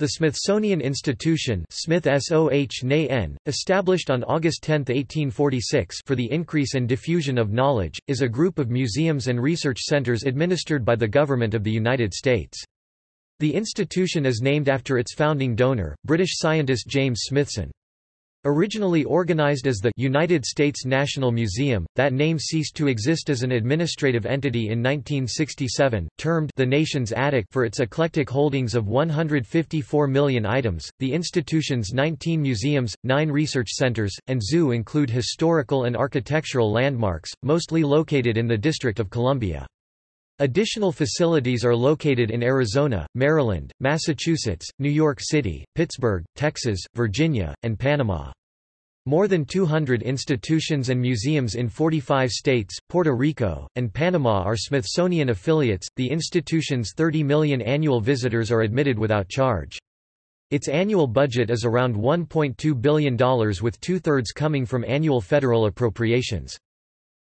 The Smithsonian Institution Smith SOH established on August 10, 1846 for the increase and diffusion of knowledge, is a group of museums and research centers administered by the Government of the United States. The institution is named after its founding donor, British scientist James Smithson. Originally organized as the United States National Museum, that name ceased to exist as an administrative entity in 1967, termed the Nation's Attic for its eclectic holdings of 154 million items. The institution's 19 museums, 9 research centers, and zoo include historical and architectural landmarks, mostly located in the District of Columbia. Additional facilities are located in Arizona, Maryland, Massachusetts, New York City, Pittsburgh, Texas, Virginia, and Panama. More than 200 institutions and museums in 45 states, Puerto Rico, and Panama are Smithsonian affiliates. The institution's 30 million annual visitors are admitted without charge. Its annual budget is around $1.2 billion with two-thirds coming from annual federal appropriations.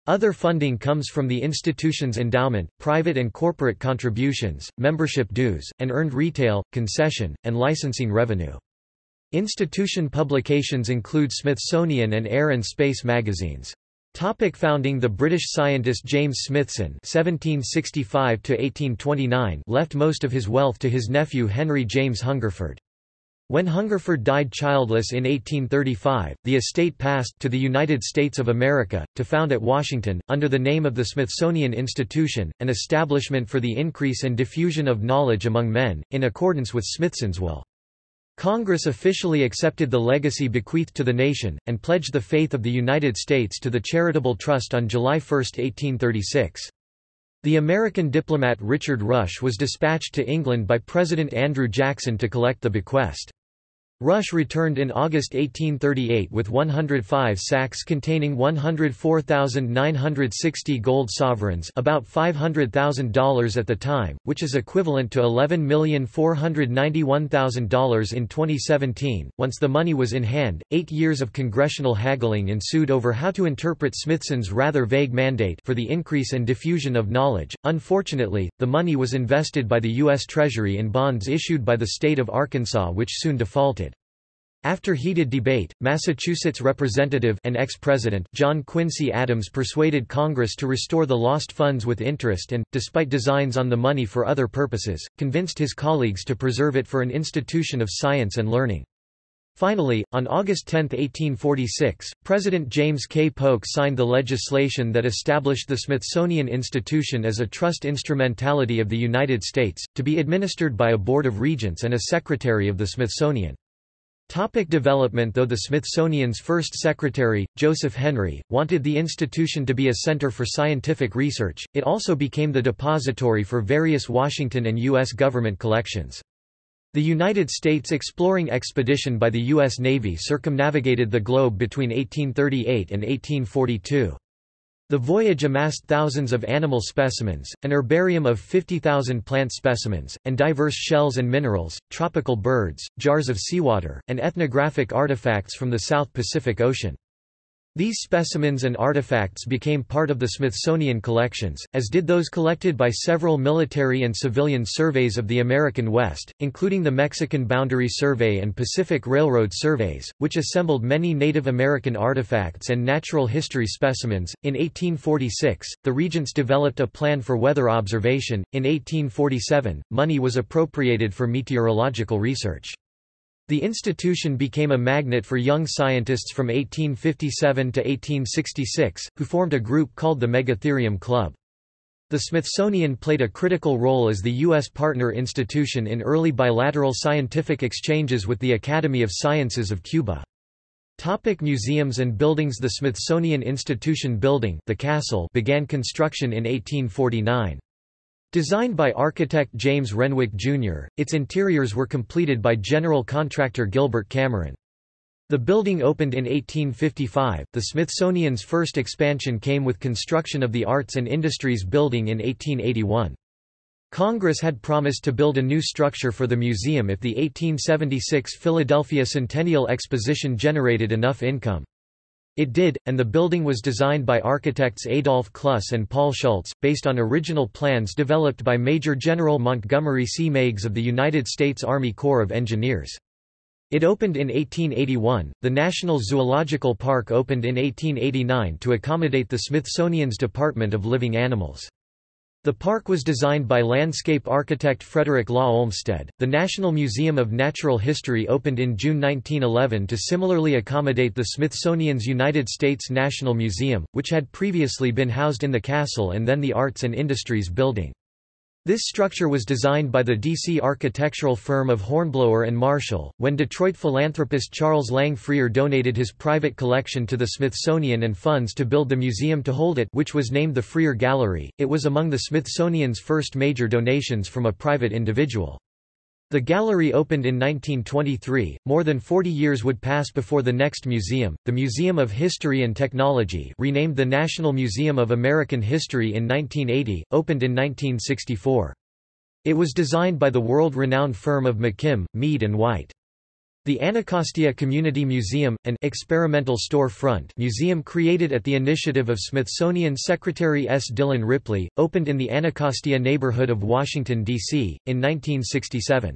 Other funding comes from the institution's endowment, private and corporate contributions, membership dues, and earned retail, concession, and licensing revenue. Institution publications include Smithsonian and Air and Space magazines. Topic founding The British scientist James Smithson (1765–1829) left most of his wealth to his nephew Henry James Hungerford. When Hungerford died childless in 1835, the estate passed to the United States of America, to found at Washington, under the name of the Smithsonian Institution, an establishment for the increase and diffusion of knowledge among men, in accordance with Smithson's will. Congress officially accepted the legacy bequeathed to the nation, and pledged the faith of the United States to the Charitable Trust on July 1, 1836. The American diplomat Richard Rush was dispatched to England by President Andrew Jackson to collect the bequest. Rush returned in August 1838 with 105 sacks containing 104,960 gold sovereigns about $500,000 at the time, which is equivalent to $11,491,000 in 2017. Once the money was in hand, eight years of congressional haggling ensued over how to interpret Smithson's rather vague mandate for the increase and diffusion of knowledge. Unfortunately, the money was invested by the U.S. Treasury in bonds issued by the state of Arkansas which soon defaulted. After heated debate, Massachusetts Representative and ex-president John Quincy Adams persuaded Congress to restore the lost funds with interest and, despite designs on the money for other purposes, convinced his colleagues to preserve it for an institution of science and learning. Finally, on August 10, 1846, President James K. Polk signed the legislation that established the Smithsonian Institution as a trust instrumentality of the United States, to be administered by a Board of Regents and a Secretary of the Smithsonian. Topic development Though the Smithsonian's first secretary, Joseph Henry, wanted the institution to be a center for scientific research, it also became the depository for various Washington and U.S. government collections. The United States exploring expedition by the U.S. Navy circumnavigated the globe between 1838 and 1842. The voyage amassed thousands of animal specimens, an herbarium of 50,000 plant specimens, and diverse shells and minerals, tropical birds, jars of seawater, and ethnographic artifacts from the South Pacific Ocean. These specimens and artifacts became part of the Smithsonian collections, as did those collected by several military and civilian surveys of the American West, including the Mexican Boundary Survey and Pacific Railroad surveys, which assembled many Native American artifacts and natural history specimens. In 1846, the regents developed a plan for weather observation. In 1847, money was appropriated for meteorological research. The institution became a magnet for young scientists from 1857 to 1866, who formed a group called the Megatherium Club. The Smithsonian played a critical role as the U.S. partner institution in early bilateral scientific exchanges with the Academy of Sciences of Cuba. Topic museums and buildings The Smithsonian Institution Building the castle began construction in 1849. Designed by architect James Renwick, Jr., its interiors were completed by general contractor Gilbert Cameron. The building opened in 1855. The Smithsonian's first expansion came with construction of the Arts and Industries Building in 1881. Congress had promised to build a new structure for the museum if the 1876 Philadelphia Centennial Exposition generated enough income. It did, and the building was designed by architects Adolf Cluss and Paul Schultz, based on original plans developed by Major General Montgomery C. Meigs of the United States Army Corps of Engineers. It opened in 1881. The National Zoological Park opened in 1889 to accommodate the Smithsonian's Department of Living Animals. The park was designed by landscape architect Frederick Law Olmsted. The National Museum of Natural History opened in June 1911 to similarly accommodate the Smithsonian's United States National Museum, which had previously been housed in the castle and then the Arts and Industries Building. This structure was designed by the D.C. architectural firm of Hornblower and Marshall. When Detroit philanthropist Charles Lang Freer donated his private collection to the Smithsonian and funds to build the museum to hold it, which was named the Freer Gallery, it was among the Smithsonian's first major donations from a private individual. The gallery opened in 1923. More than 40 years would pass before the next museum, the Museum of History and Technology, renamed the National Museum of American History in 1980, opened in 1964. It was designed by the world-renowned firm of McKim, Mead and White. The Anacostia Community Museum, an experimental store-front museum created at the initiative of Smithsonian Secretary S. Dillon Ripley, opened in the Anacostia neighborhood of Washington, D.C., in 1967.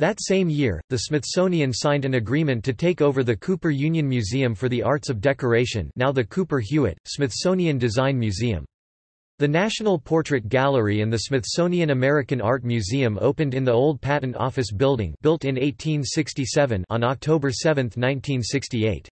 That same year, the Smithsonian signed an agreement to take over the Cooper Union Museum for the Arts of Decoration now the Cooper Hewitt, Smithsonian Design Museum. The National Portrait Gallery and the Smithsonian American Art Museum opened in the old Patent Office Building built in 1867 on October 7, 1968.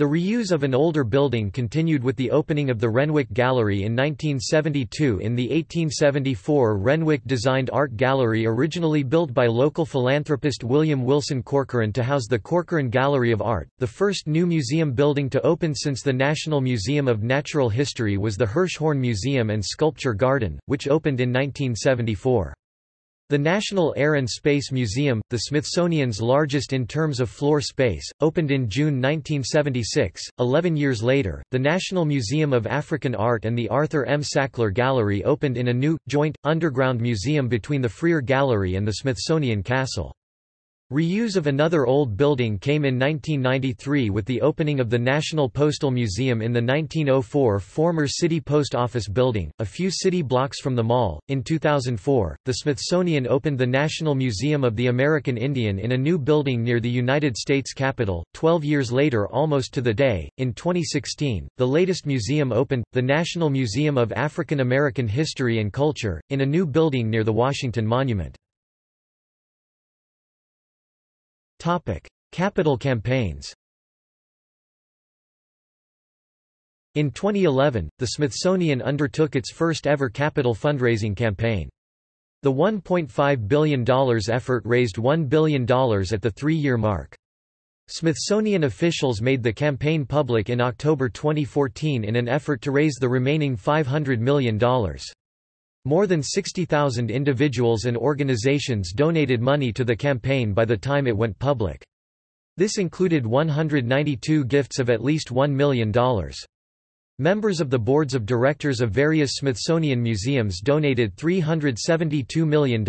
The reuse of an older building continued with the opening of the Renwick Gallery in 1972 in the 1874 Renwick-designed art gallery originally built by local philanthropist William Wilson Corcoran to house the Corcoran Gallery of Art. The first new museum building to open since the National Museum of Natural History was the Hirshhorn Museum and Sculpture Garden, which opened in 1974. The National Air and Space Museum, the Smithsonian's largest in terms of floor space, opened in June 1976. Eleven years later, the National Museum of African Art and the Arthur M. Sackler Gallery opened in a new, joint, underground museum between the Freer Gallery and the Smithsonian Castle. Reuse of another old building came in 1993 with the opening of the National Postal Museum in the 1904 former City Post Office building, a few city blocks from the mall. In 2004, the Smithsonian opened the National Museum of the American Indian in a new building near the United States Capitol, 12 years later almost to the day. In 2016, the latest museum opened, the National Museum of African American History and Culture, in a new building near the Washington Monument. Topic: Capital campaigns. In 2011, the Smithsonian undertook its first ever capital fundraising campaign. The $1.5 billion effort raised $1 billion at the three-year mark. Smithsonian officials made the campaign public in October 2014 in an effort to raise the remaining $500 million. More than 60,000 individuals and organizations donated money to the campaign by the time it went public. This included 192 gifts of at least $1 million. Members of the boards of directors of various Smithsonian museums donated $372 million.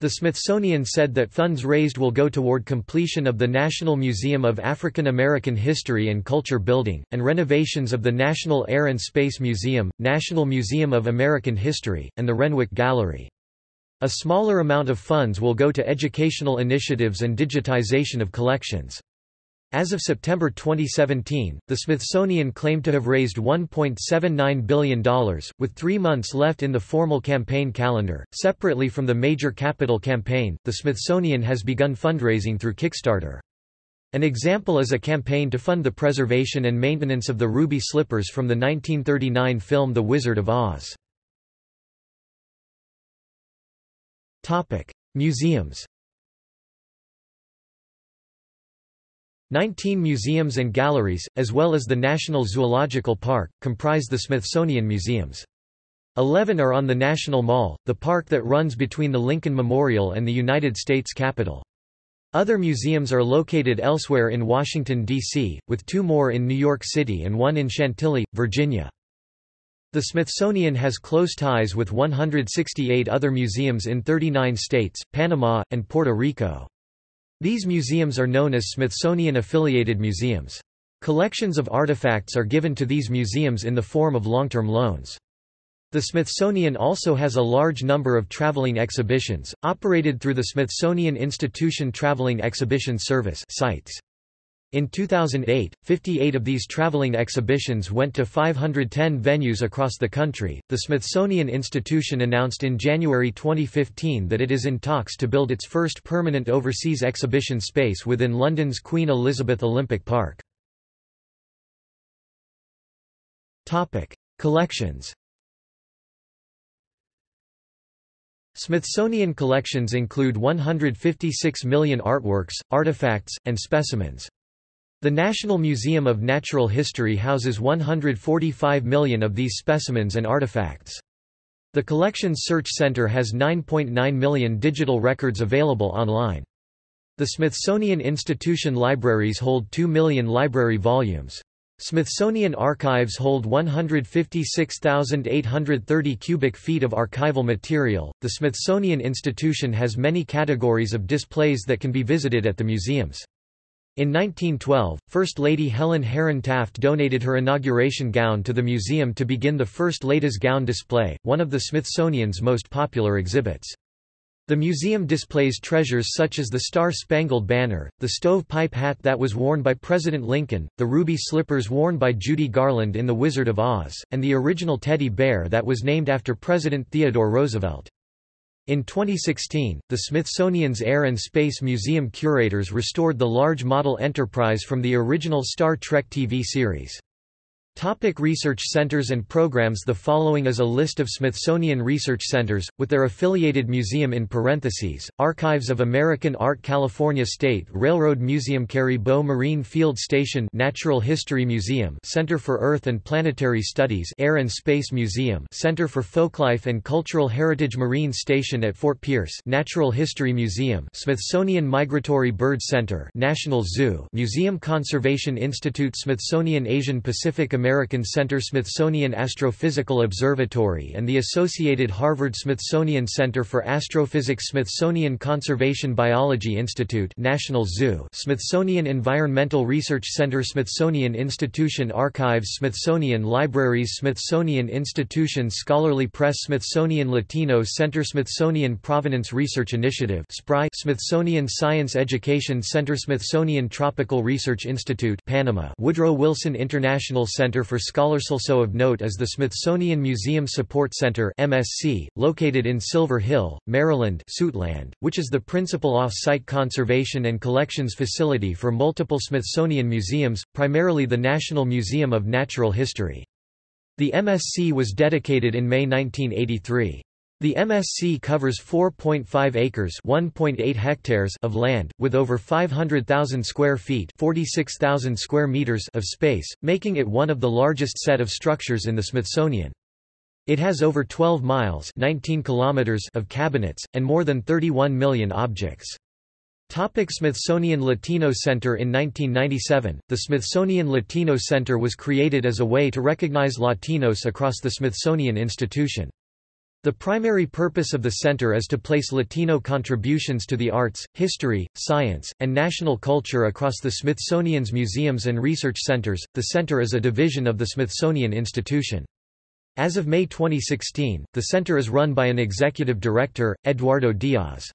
The Smithsonian said that funds raised will go toward completion of the National Museum of African American History and Culture building, and renovations of the National Air and Space Museum, National Museum of American History, and the Renwick Gallery. A smaller amount of funds will go to educational initiatives and digitization of collections. As of September 2017, the Smithsonian claimed to have raised $1.79 billion, with three months left in the formal campaign calendar. Separately from the major capital campaign, the Smithsonian has begun fundraising through Kickstarter. An example is a campaign to fund the preservation and maintenance of the ruby slippers from the 1939 film The Wizard of Oz. Museums Nineteen museums and galleries, as well as the National Zoological Park, comprise the Smithsonian Museums. Eleven are on the National Mall, the park that runs between the Lincoln Memorial and the United States Capitol. Other museums are located elsewhere in Washington, D.C., with two more in New York City and one in Chantilly, Virginia. The Smithsonian has close ties with 168 other museums in 39 states, Panama, and Puerto Rico. These museums are known as Smithsonian-affiliated museums. Collections of artifacts are given to these museums in the form of long-term loans. The Smithsonian also has a large number of traveling exhibitions, operated through the Smithsonian Institution Traveling Exhibition Service sites. In 2008, 58 of these traveling exhibitions went to 510 venues across the country. The Smithsonian Institution announced in January 2015 that it is in talks to build its first permanent overseas exhibition space within London's Queen Elizabeth Olympic Park. Topic: Collections. Smithsonian collections include 156 million artworks, artifacts, and specimens. The National Museum of Natural History houses 145 million of these specimens and artifacts. The Collections Search Center has 9.9 million digital records available online. The Smithsonian Institution libraries hold 2 million library volumes. Smithsonian archives hold 156,830 cubic feet of archival material. The Smithsonian Institution has many categories of displays that can be visited at the museums. In 1912, First Lady Helen Herron Taft donated her inauguration gown to the museum to begin the first Ladies' Gown display, one of the Smithsonian's most popular exhibits. The museum displays treasures such as the Star-Spangled Banner, the stovepipe hat that was worn by President Lincoln, the ruby slippers worn by Judy Garland in The Wizard of Oz, and the original teddy bear that was named after President Theodore Roosevelt. In 2016, the Smithsonian's Air and Space Museum curators restored the large model Enterprise from the original Star Trek TV series. Topic research centers and programs The following is a list of Smithsonian research centers, with their affiliated museum in parentheses, Archives of American Art California State Railroad Museum Carrie Bow Marine Field Station Natural History Museum Center for Earth and Planetary Studies Air and Space Museum Center for Folklife and Cultural Heritage Marine Station at Fort Pierce Natural History Museum Smithsonian Migratory Bird Center National Zoo Museum Conservation Institute Smithsonian Asian Pacific American American Center Smithsonian Astrophysical Observatory and the associated Harvard-Smithsonian Center for Astrophysics Smithsonian Conservation Biology Institute National Zoo Smithsonian Environmental Research Center Smithsonian Institution Archives Smithsonian Libraries Smithsonian Institution Scholarly Press Smithsonian Latino Center Smithsonian Provenance Research Initiative Smithsonian Science Education Center Smithsonian Tropical Research Institute Panama Woodrow Wilson International Center Center for Scholars. Also of note is the Smithsonian Museum Support Center MSC, located in Silver Hill, Maryland Suitland, which is the principal off-site conservation and collections facility for multiple Smithsonian museums, primarily the National Museum of Natural History. The MSC was dedicated in May 1983. The MSC covers 4.5 acres (1.8 hectares) of land with over 500,000 square feet (46,000 square meters) of space, making it one of the largest set of structures in the Smithsonian. It has over 12 miles (19 kilometers) of cabinets and more than 31 million objects. Topic Smithsonian Latino Center In 1997, the Smithsonian Latino Center was created as a way to recognize Latinos across the Smithsonian Institution. The primary purpose of the center is to place Latino contributions to the arts, history, science, and national culture across the Smithsonian's museums and research centers. The center is a division of the Smithsonian Institution. As of May 2016, the center is run by an executive director, Eduardo Diaz.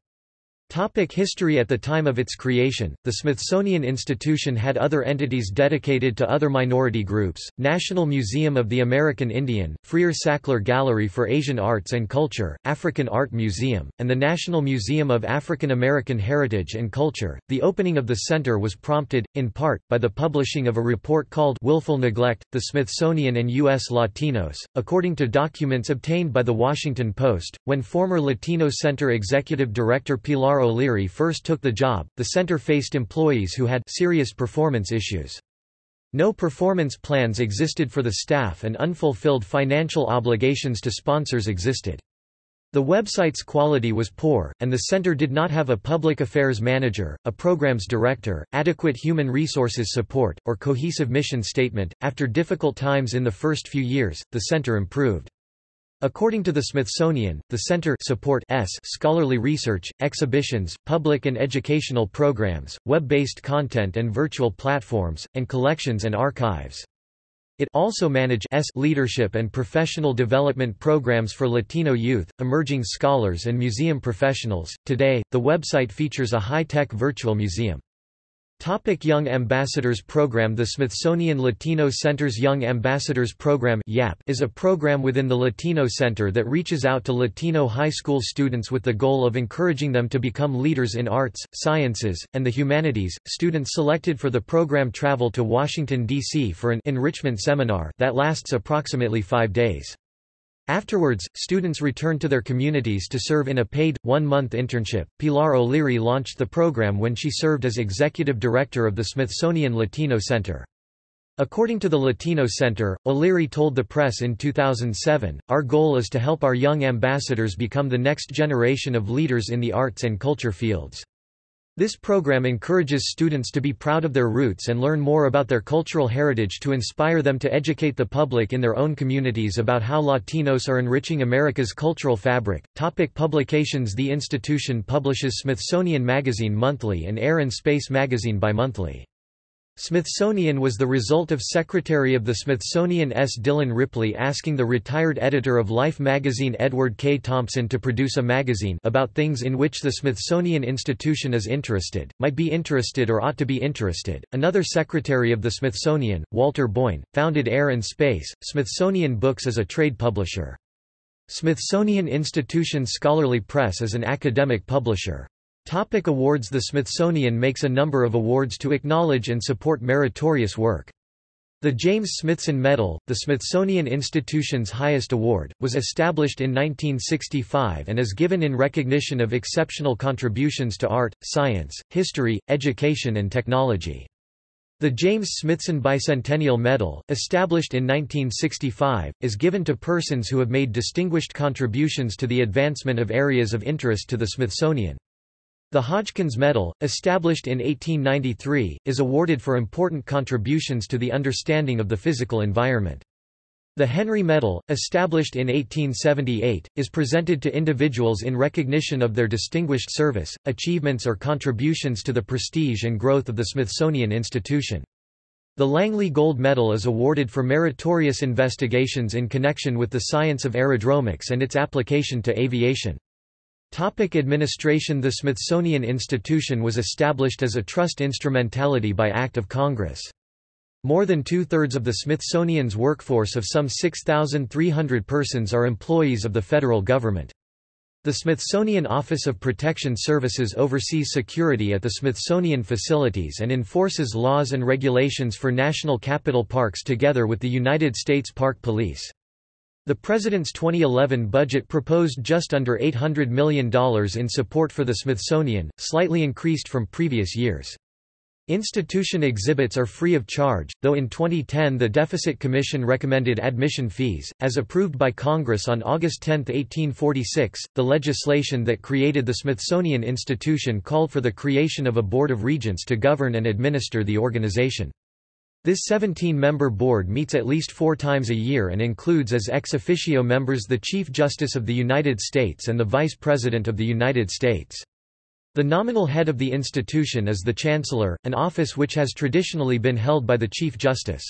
Topic history At the time of its creation, the Smithsonian Institution had other entities dedicated to other minority groups, National Museum of the American Indian, Freer-Sackler Gallery for Asian Arts and Culture, African Art Museum, and the National Museum of African American Heritage and Culture. The opening of the center was prompted, in part, by the publishing of a report called Willful Neglect, the Smithsonian and U.S. Latinos. According to documents obtained by The Washington Post, when former Latino Center Executive Director Pilar O'Leary first took the job, the center faced employees who had serious performance issues. No performance plans existed for the staff and unfulfilled financial obligations to sponsors existed. The website's quality was poor, and the center did not have a public affairs manager, a programs director, adequate human resources support, or cohesive mission statement. After difficult times in the first few years, the center improved. According to the Smithsonian, the center support s scholarly research, exhibitions, public and educational programs, web-based content and virtual platforms, and collections and archives. It also manage s leadership and professional development programs for Latino youth, emerging scholars and museum professionals. Today, the website features a high-tech virtual museum. Topic Young Ambassadors Program The Smithsonian Latino Center's Young Ambassadors Program is a program within the Latino Center that reaches out to Latino high school students with the goal of encouraging them to become leaders in arts, sciences, and the humanities. Students selected for the program travel to Washington, D.C. for an enrichment seminar that lasts approximately five days. Afterwards, students return to their communities to serve in a paid, one-month internship. Pilar O'Leary launched the program when she served as executive director of the Smithsonian Latino Center. According to the Latino Center, O'Leary told the press in 2007, Our goal is to help our young ambassadors become the next generation of leaders in the arts and culture fields. This program encourages students to be proud of their roots and learn more about their cultural heritage to inspire them to educate the public in their own communities about how Latinos are enriching America's cultural fabric. Topic publications The institution publishes Smithsonian Magazine monthly and Air and Space Magazine bimonthly. Smithsonian was the result of Secretary of the Smithsonian S. Dillon Ripley asking the retired editor of Life magazine Edward K. Thompson to produce a magazine about things in which the Smithsonian Institution is interested, might be interested or ought to be interested. Another secretary of the Smithsonian, Walter Boyne, founded Air and Space, Smithsonian Books as a trade publisher. Smithsonian Institution Scholarly Press is an academic publisher. Topic awards The Smithsonian makes a number of awards to acknowledge and support meritorious work. The James Smithson Medal, the Smithsonian Institution's highest award, was established in 1965 and is given in recognition of exceptional contributions to art, science, history, education and technology. The James Smithson Bicentennial Medal, established in 1965, is given to persons who have made distinguished contributions to the advancement of areas of interest to the Smithsonian. The Hodgkins Medal, established in 1893, is awarded for important contributions to the understanding of the physical environment. The Henry Medal, established in 1878, is presented to individuals in recognition of their distinguished service, achievements or contributions to the prestige and growth of the Smithsonian Institution. The Langley Gold Medal is awarded for meritorious investigations in connection with the science of aerodromics and its application to aviation. Topic administration The Smithsonian Institution was established as a trust instrumentality by Act of Congress. More than two-thirds of the Smithsonian's workforce of some 6,300 persons are employees of the federal government. The Smithsonian Office of Protection Services oversees security at the Smithsonian facilities and enforces laws and regulations for national capital parks together with the United States Park Police. The President's 2011 budget proposed just under $800 million in support for the Smithsonian, slightly increased from previous years. Institution exhibits are free of charge, though in 2010 the Deficit Commission recommended admission fees. As approved by Congress on August 10, 1846, the legislation that created the Smithsonian Institution called for the creation of a Board of Regents to govern and administer the organization. This 17-member board meets at least four times a year and includes as ex officio members the Chief Justice of the United States and the Vice President of the United States. The nominal head of the institution is the Chancellor, an office which has traditionally been held by the Chief Justice.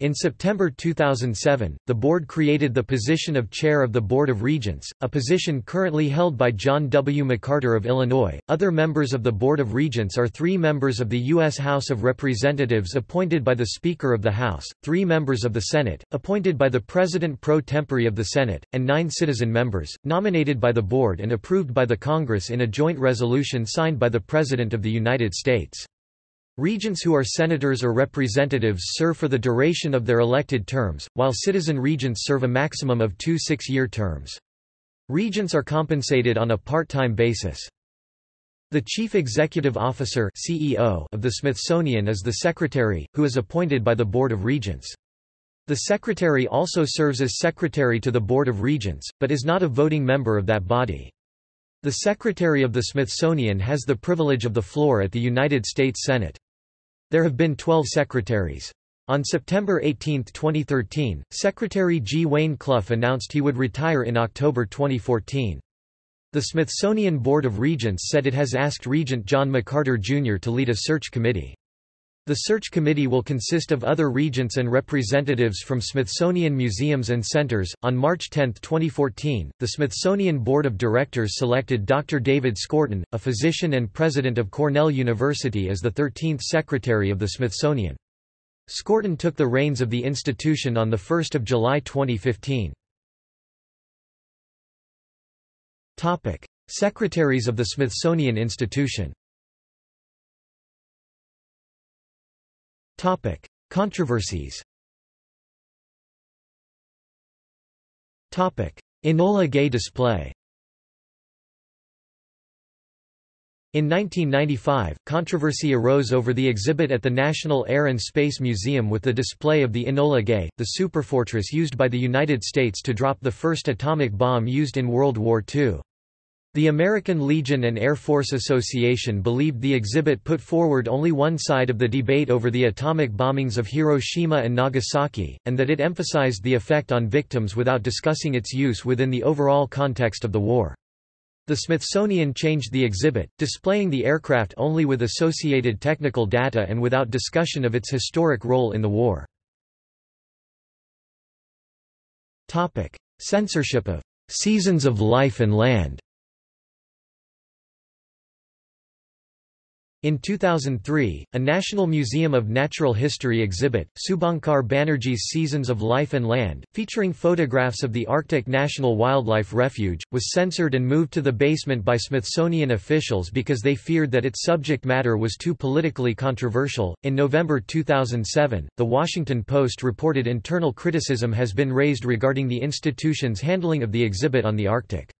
In September 2007, the board created the position of Chair of the Board of Regents, a position currently held by John W. McCarter of Illinois. Other members of the Board of Regents are three members of the U.S. House of Representatives appointed by the Speaker of the House, three members of the Senate, appointed by the President pro tempore of the Senate, and nine citizen members, nominated by the Board and approved by the Congress in a joint resolution signed by the President of the United States. Regents who are senators or representatives serve for the duration of their elected terms, while citizen regents serve a maximum of two six-year terms. Regents are compensated on a part-time basis. The Chief Executive Officer CEO of the Smithsonian is the Secretary, who is appointed by the Board of Regents. The Secretary also serves as Secretary to the Board of Regents, but is not a voting member of that body. The Secretary of the Smithsonian has the privilege of the floor at the United States Senate. There have been 12 secretaries. On September 18, 2013, Secretary G. Wayne Clough announced he would retire in October 2014. The Smithsonian Board of Regents said it has asked Regent John McCarter Jr. to lead a search committee. The search committee will consist of other regents and representatives from Smithsonian museums and centers. On March 10, 2014, the Smithsonian Board of Directors selected Dr. David Skorton, a physician and president of Cornell University, as the 13th Secretary of the Smithsonian. Skorton took the reins of the institution on 1 July 2015. Secretaries of the Smithsonian Institution Controversies. Topic: Enola Gay display. In 1995, controversy arose over the exhibit at the National Air and Space Museum with the display of the Enola Gay, the superfortress used by the United States to drop the first atomic bomb used in World War II. The American Legion and Air Force Association believed the exhibit put forward only one side of the debate over the atomic bombings of Hiroshima and Nagasaki, and that it emphasized the effect on victims without discussing its use within the overall context of the war. The Smithsonian changed the exhibit, displaying the aircraft only with associated technical data and without discussion of its historic role in the war. Censorship of "'Seasons of Life and Land' In 2003, a National Museum of Natural History exhibit, Subhankar Banerjee's Seasons of Life and Land, featuring photographs of the Arctic National Wildlife Refuge, was censored and moved to the basement by Smithsonian officials because they feared that its subject matter was too politically controversial. In November 2007, The Washington Post reported internal criticism has been raised regarding the institution's handling of the exhibit on the Arctic.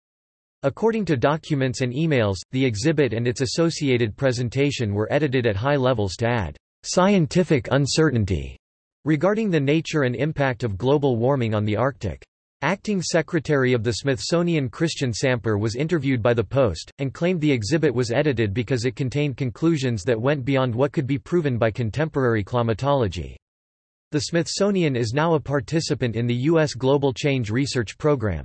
According to documents and emails, the exhibit and its associated presentation were edited at high levels to add scientific uncertainty regarding the nature and impact of global warming on the Arctic. Acting Secretary of the Smithsonian Cristián Samper was interviewed by the Post, and claimed the exhibit was edited because it contained conclusions that went beyond what could be proven by contemporary climatology. The Smithsonian is now a participant in the U.S. Global Change Research Program.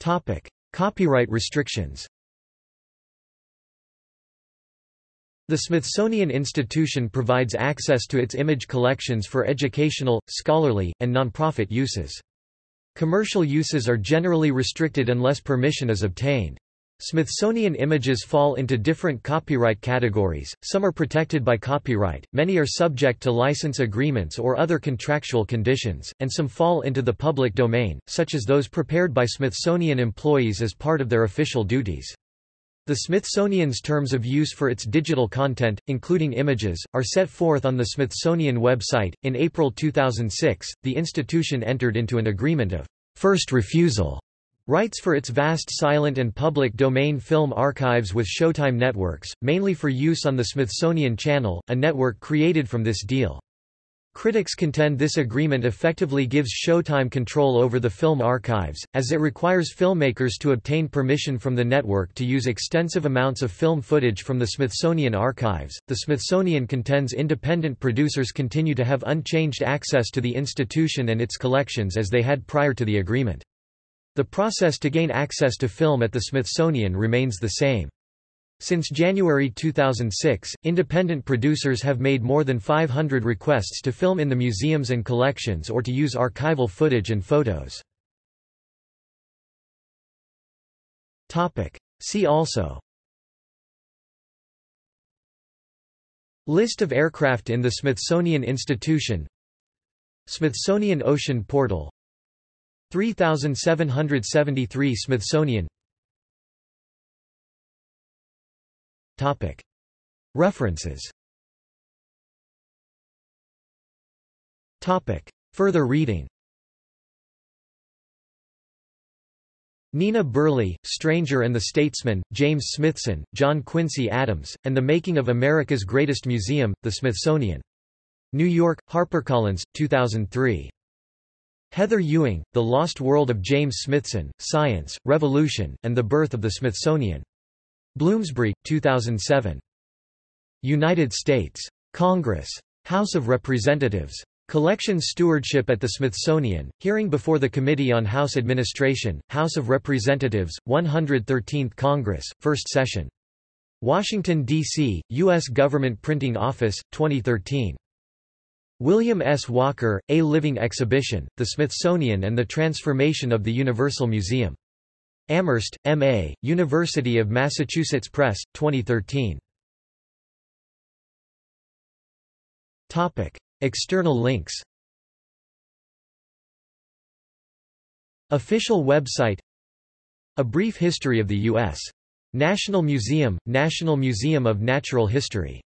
Topic: Copyright restrictions. The Smithsonian Institution provides access to its image collections for educational, scholarly, and nonprofit uses. Commercial uses are generally restricted unless permission is obtained. Smithsonian images fall into different copyright categories, some are protected by copyright, many are subject to license agreements or other contractual conditions, and some fall into the public domain, such as those prepared by Smithsonian employees as part of their official duties. The Smithsonian's terms of use for its digital content, including images, are set forth on the Smithsonian website. In April 2006, the institution entered into an agreement of first refusal Rights for its vast silent and public domain film archives with Showtime Networks, mainly for use on the Smithsonian Channel, a network created from this deal. Critics contend this agreement effectively gives Showtime control over the film archives, as it requires filmmakers to obtain permission from the network to use extensive amounts of film footage from the Smithsonian archives. The Smithsonian contends independent producers continue to have unchanged access to the institution and its collections as they had prior to the agreement. The process to gain access to film at the Smithsonian remains the same. Since January 2006, independent producers have made more than 500 requests to film in the museums and collections or to use archival footage and photos. See also List of aircraft in the Smithsonian Institution Smithsonian Ocean Portal 3773 Smithsonian. References. Further reading. Nina Burleigh, Stranger and the Statesman, James Smithson, John Quincy Adams, and the Making of America's Greatest Museum, The Smithsonian. New York, HarperCollins, 2003. Heather Ewing, The Lost World of James Smithson, Science, Revolution, and the Birth of the Smithsonian. Bloomsbury, 2007. United States. Congress. House of Representatives. Collection Stewardship at the Smithsonian, hearing before the Committee on House Administration, House of Representatives, 113th Congress, First Session. Washington, D.C., U.S. Government Printing Office, 2013. William S. Walker, A Living Exhibition, The Smithsonian and the Transformation of the Universal Museum. Amherst, M.A., University of Massachusetts Press, 2013. Topic. External links Official website A brief history of the U.S. National Museum, National Museum of Natural History